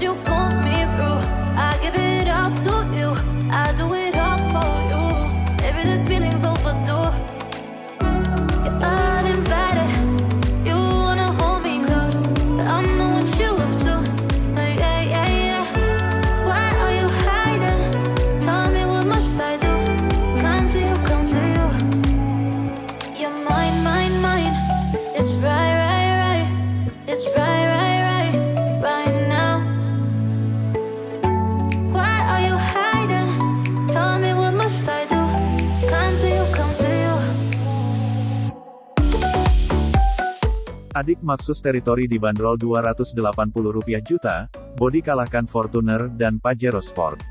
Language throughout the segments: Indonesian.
you call Adik Maxus Territory dibanderol Rp280 juta, bodi kalahkan Fortuner dan Pajero Sport.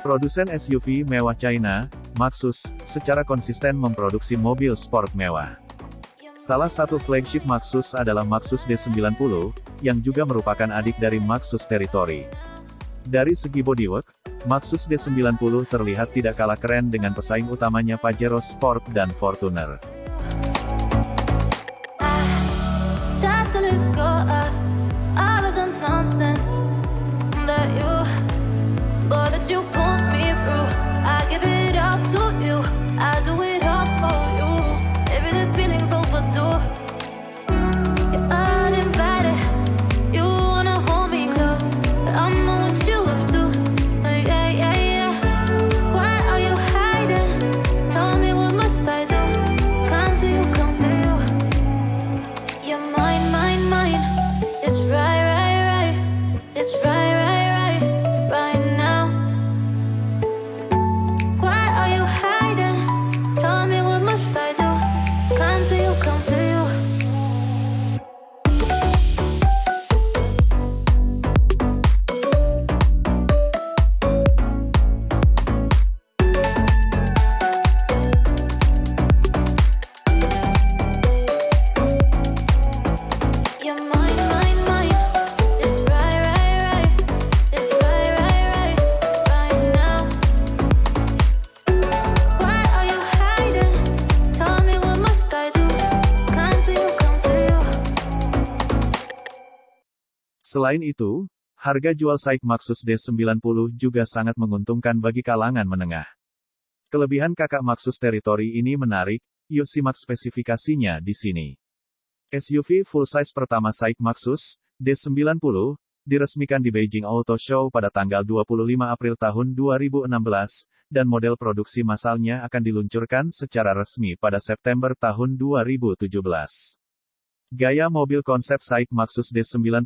Produsen SUV mewah China, Maxus, secara konsisten memproduksi mobil sport mewah. Salah satu flagship Maxus adalah Maxus D90, yang juga merupakan adik dari Maxus Territory. Dari segi bodywork, Maxus D90 terlihat tidak kalah keren dengan pesaing utamanya Pajero Sport dan Fortuner. Selain itu, harga jual Saik Maxus D90 juga sangat menguntungkan bagi kalangan menengah. Kelebihan kakak Maxus Territory ini menarik, yuk simak spesifikasinya di sini. SUV full-size pertama Saik Maxus, D90, diresmikan di Beijing Auto Show pada tanggal 25 April tahun 2016, dan model produksi massalnya akan diluncurkan secara resmi pada September tahun 2017. Gaya mobil konsep Saik Maxus D90,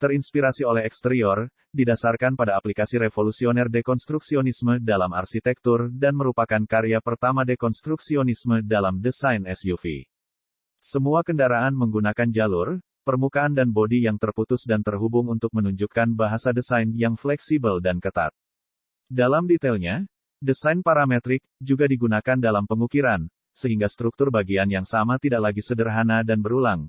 terinspirasi oleh eksterior, didasarkan pada aplikasi revolusioner dekonstruksionisme dalam arsitektur dan merupakan karya pertama dekonstruksionisme dalam desain SUV. Semua kendaraan menggunakan jalur, permukaan dan bodi yang terputus dan terhubung untuk menunjukkan bahasa desain yang fleksibel dan ketat. Dalam detailnya, desain parametrik juga digunakan dalam pengukiran, sehingga struktur bagian yang sama tidak lagi sederhana dan berulang,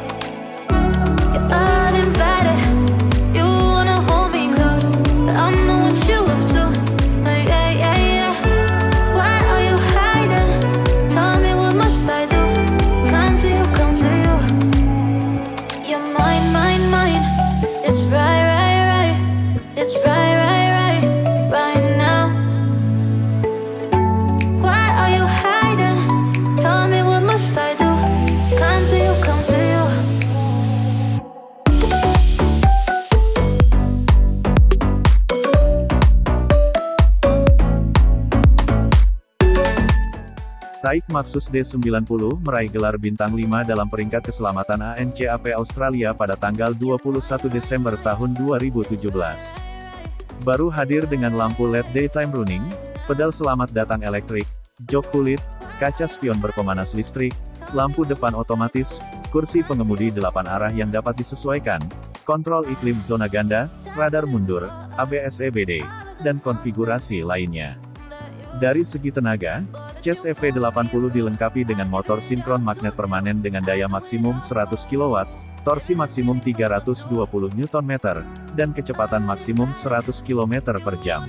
Saik Maxus D90 meraih gelar bintang 5 dalam peringkat keselamatan ANCAP Australia pada tanggal 21 Desember tahun 2017. Baru hadir dengan lampu LED daytime running, pedal selamat datang elektrik, jok kulit, kaca spion berpemanas listrik, lampu depan otomatis, kursi pengemudi 8 arah yang dapat disesuaikan, kontrol iklim zona ganda, radar mundur, ABS EBD, dan konfigurasi lainnya. Dari segi tenaga, Chess EV80 dilengkapi dengan motor sinkron magnet permanen dengan daya maksimum 100 kW, torsi maksimum 320 Nm, dan kecepatan maksimum 100 km per jam.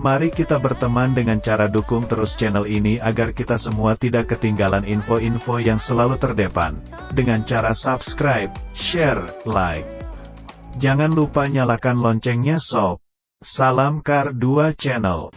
Mari kita berteman dengan cara dukung terus channel ini agar kita semua tidak ketinggalan info-info yang selalu terdepan. Dengan cara subscribe, share, like. Jangan lupa nyalakan loncengnya sob. Salam Kar 2 Channel.